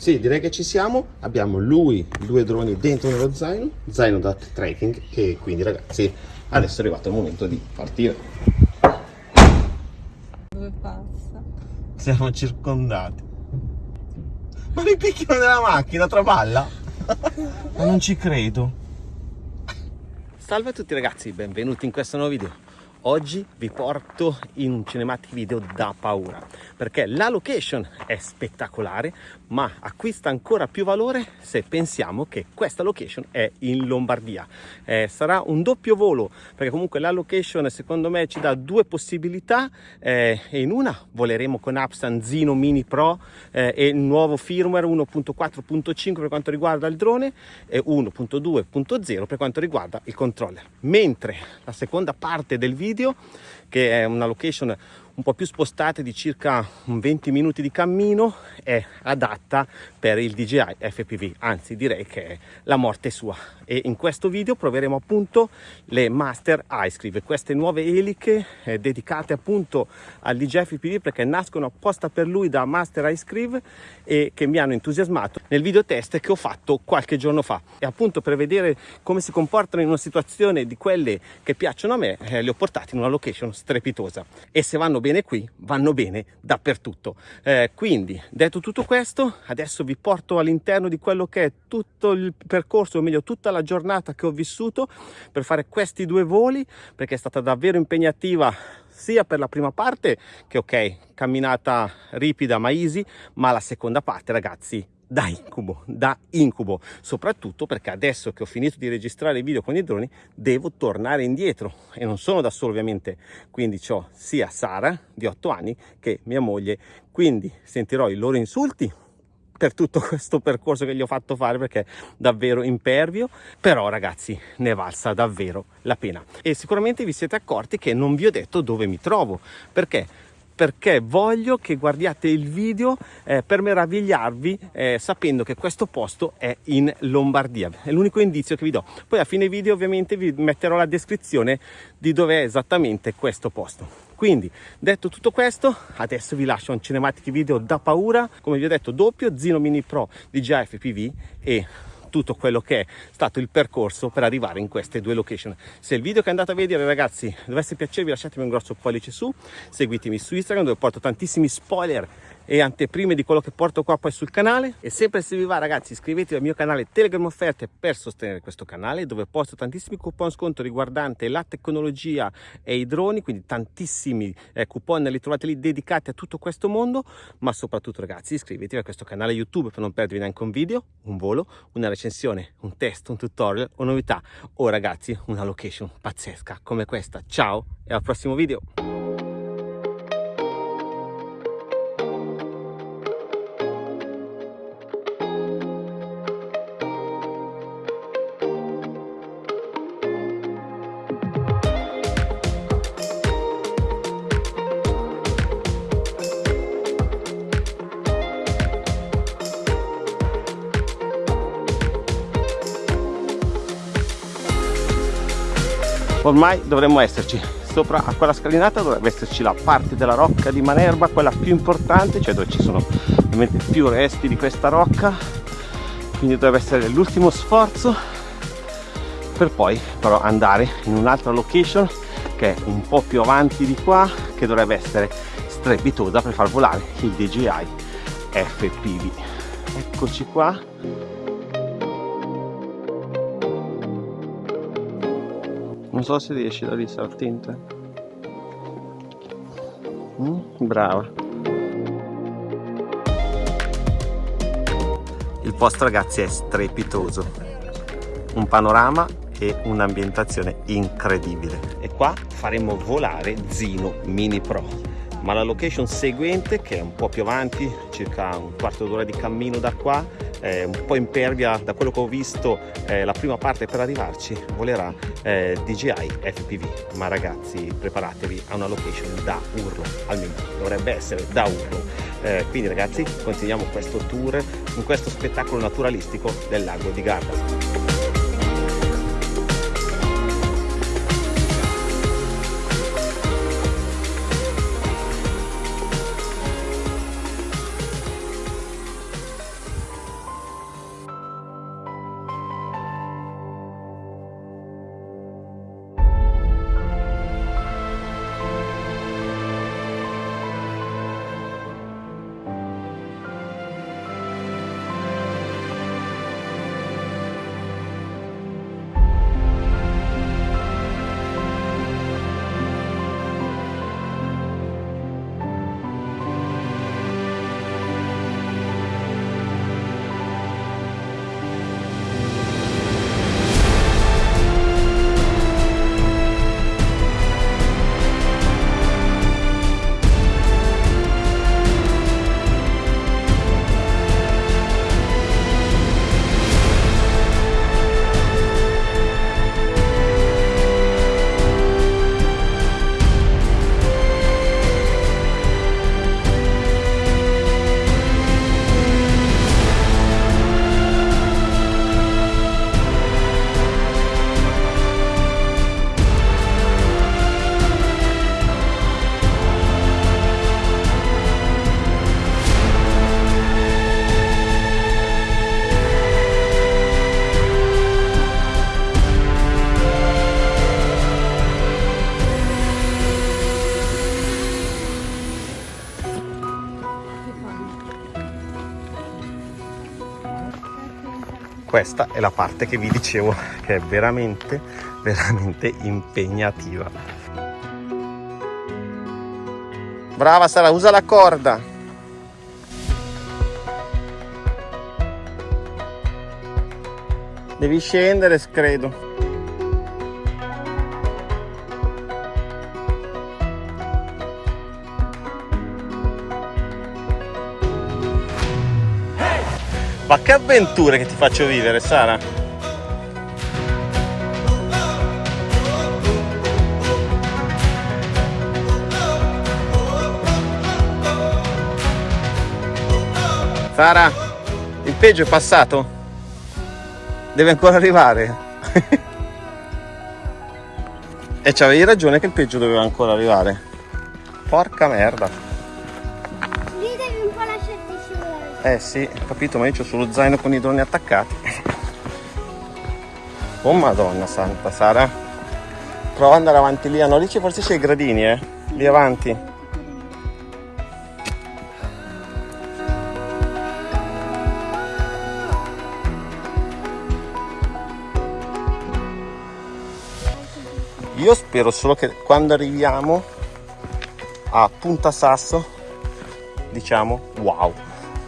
Sì, direi che ci siamo. Abbiamo lui, due droni dentro nello zaino, zaino da trekking e quindi ragazzi adesso è arrivato il momento di partire. Dove passa? Siamo circondati. Ma mi picchiano nella macchina, traballa? Ma non ci credo. Salve a tutti ragazzi, benvenuti in questo nuovo video. Oggi vi porto in un cinematic video da paura perché la location è spettacolare ma acquista ancora più valore se pensiamo che questa location è in Lombardia. Eh, sarà un doppio volo perché comunque la location secondo me ci dà due possibilità eh, in una voleremo con Apsan Zino Mini Pro eh, e il nuovo firmware 1.4.5 per quanto riguarda il drone e 1.2.0 per quanto riguarda il controller. Mentre la seconda parte del video video che è una location un po' più spostata di circa 20 minuti di cammino è adatta per il DJI FPV anzi direi che è la morte sua. E in questo video proveremo appunto le Master iScrive queste nuove eliche eh, dedicate appunto al DJI FPV perché nascono apposta per lui da Master iScrive e che mi hanno entusiasmato nel video test che ho fatto qualche giorno fa. E appunto per vedere come si comportano in una situazione di quelle che piacciono a me eh, li ho portati in una location strepitosa. E se vanno bene qui vanno bene dappertutto. Eh, quindi detto tutto questo adesso vi porto all'interno di quello che è tutto il percorso o meglio tutta la giornata che ho vissuto per fare questi due voli perché è stata davvero impegnativa sia per la prima parte che ok camminata ripida ma easy ma la seconda parte ragazzi da incubo, da incubo, soprattutto perché adesso che ho finito di registrare i video con i droni devo tornare indietro. E non sono da solo ovviamente, quindi ho sia Sara di 8 anni che mia moglie, quindi sentirò i loro insulti per tutto questo percorso che gli ho fatto fare perché davvero impervio. Però ragazzi ne valsa davvero la pena. E sicuramente vi siete accorti che non vi ho detto dove mi trovo perché perché voglio che guardiate il video eh, per meravigliarvi eh, sapendo che questo posto è in Lombardia. È l'unico indizio che vi do. Poi a fine video ovviamente vi metterò la descrizione di dove è esattamente questo posto. Quindi detto tutto questo adesso vi lascio un cinematic video da paura come vi ho detto doppio Zino Mini Pro di FPV e tutto quello che è stato il percorso per arrivare in queste due location. Se il video che andate a vedere ragazzi dovesse piacervi lasciatemi un grosso pollice su seguitemi su Instagram dove porto tantissimi spoiler e anteprime di quello che porto qua poi sul canale. E sempre se vi va ragazzi iscrivetevi al mio canale Telegram Offerte per sostenere questo canale dove posto tantissimi coupon sconto riguardante la tecnologia e i droni quindi tantissimi eh, coupon li trovate lì dedicati a tutto questo mondo. Ma soprattutto ragazzi iscrivetevi a questo canale YouTube per non perdervi neanche un video, un volo, una recensione, un test, un tutorial o novità. O ragazzi una location pazzesca come questa. Ciao e al prossimo video ormai dovremmo esserci. Sopra a quella scalinata dovrebbe esserci la parte della rocca di Manerba quella più importante cioè dove ci sono ovviamente più resti di questa rocca. Quindi dovrebbe essere l'ultimo sforzo per poi però andare in un'altra location che è un po' più avanti di qua che dovrebbe essere strepitosa per far volare il DJI FPV eccoci qua non so se riesci da lì saltinte mm, brava. Il posto ragazzi è strepitoso. Un panorama e un'ambientazione incredibile. E qua faremo volare Zino Mini Pro. Ma la location seguente che è un po' più avanti circa un quarto d'ora di cammino da qua eh, un po' impervia da quello che ho visto eh, la prima parte per arrivarci volerà eh, DJI FPV ma ragazzi preparatevi a una location da urlo almeno dovrebbe essere da urlo. Eh, quindi ragazzi continuiamo questo tour in questo spettacolo naturalistico del lago di Garda questa è la parte che vi dicevo che è veramente veramente impegnativa. Brava Sara usa la corda. Devi scendere credo Ma che avventure che ti faccio vivere, Sara! Sara, il peggio è passato? Deve ancora arrivare? e c'avevi ragione che il peggio doveva ancora arrivare. Porca merda. Eh sì, capito, ma io ho sullo zaino con i droni attaccati. Oh madonna santa, Sara. Prova ad andare avanti lì. Ah, no, lì forse c'è i gradini, eh. Lì avanti. Io spero solo che quando arriviamo a Punta Sasso diciamo wow.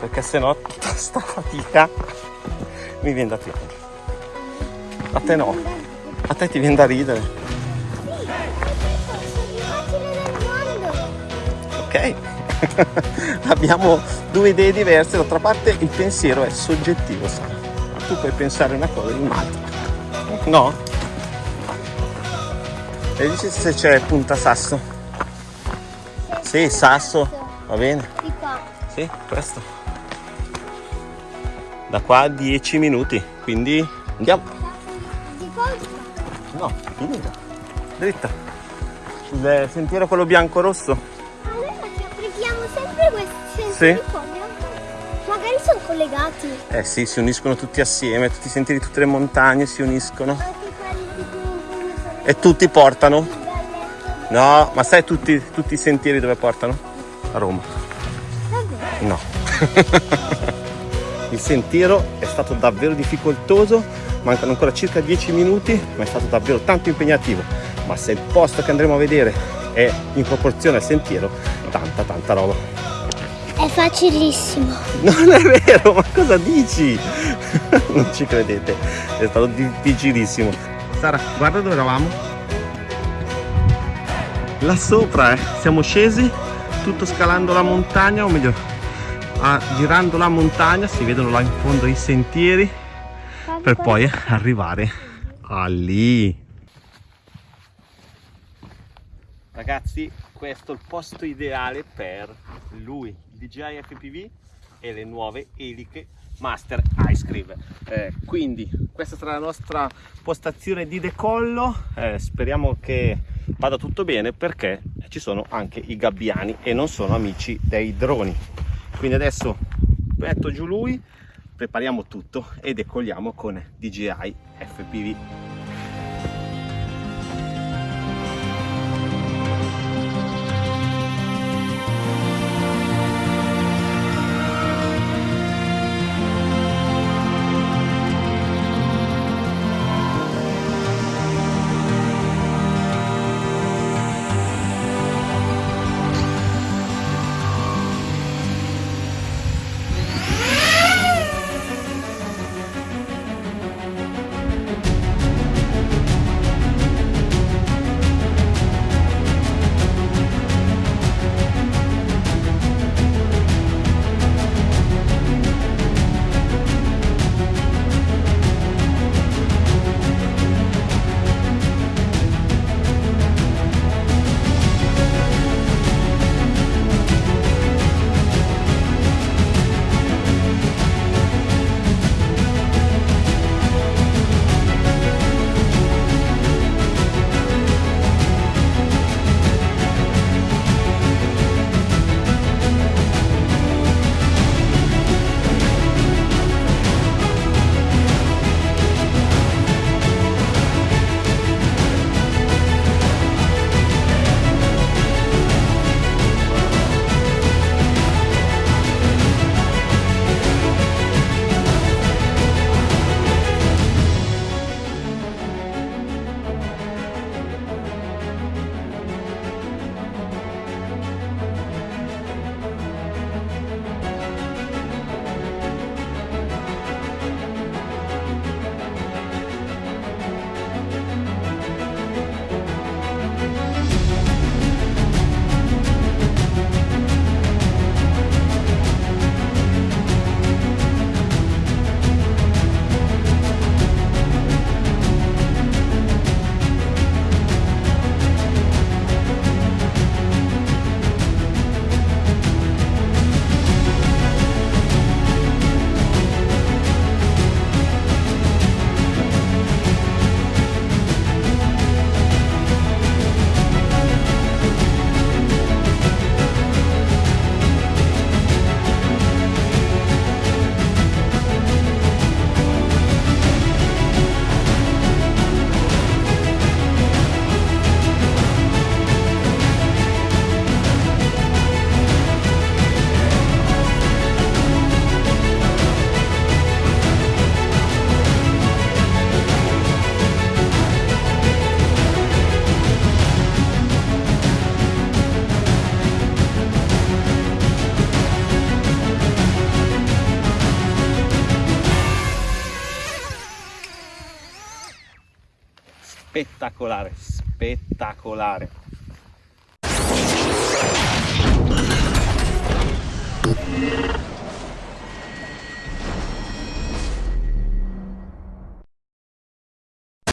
Perché sennò tutta sta fatica mi viene da piangere. A te no. A te ti viene da ridere. Ok. Abbiamo due idee diverse. D'altra parte il pensiero è soggettivo Sara tu puoi pensare una cosa in un'altra. No? e dici se c'è punta sasso. Sì sasso. Va bene sì questo da qua a 10 minuti quindi andiamo. Di no finita. Dritta. Il sentiero quello bianco rosso. Allora ci applichiamo sempre questi sentieri sì. qua magari sono collegati. Eh sì si uniscono tutti assieme. Tutti i sentieri tutte le montagne si uniscono. E tutti portano? No ma sai tutti, tutti i sentieri dove portano? a Roma? No Il sentiero è stato davvero difficoltoso, mancano ancora circa 10 minuti, ma è stato davvero tanto impegnativo. Ma se il posto che andremo a vedere è in proporzione al sentiero, tanta tanta roba. È facilissimo. Non è vero, ma cosa dici? non ci credete, è stato difficilissimo. Sara, guarda dove eravamo. Là sopra, eh. siamo scesi, tutto scalando la montagna, o meglio, ah, girando la montagna si vedono là in fondo i sentieri per poi arrivare a lì. Ragazzi questo è il posto ideale per lui il DJI FPV e le nuove eliche Master Ice Cream. Eh, quindi questa sarà la nostra postazione di decollo. Eh, speriamo che vada tutto bene perché ci sono anche i gabbiani e non sono amici dei droni quindi adesso metto giù lui prepariamo tutto e decolliamo con DJI FPV spettacolare, spettacolare. Thank.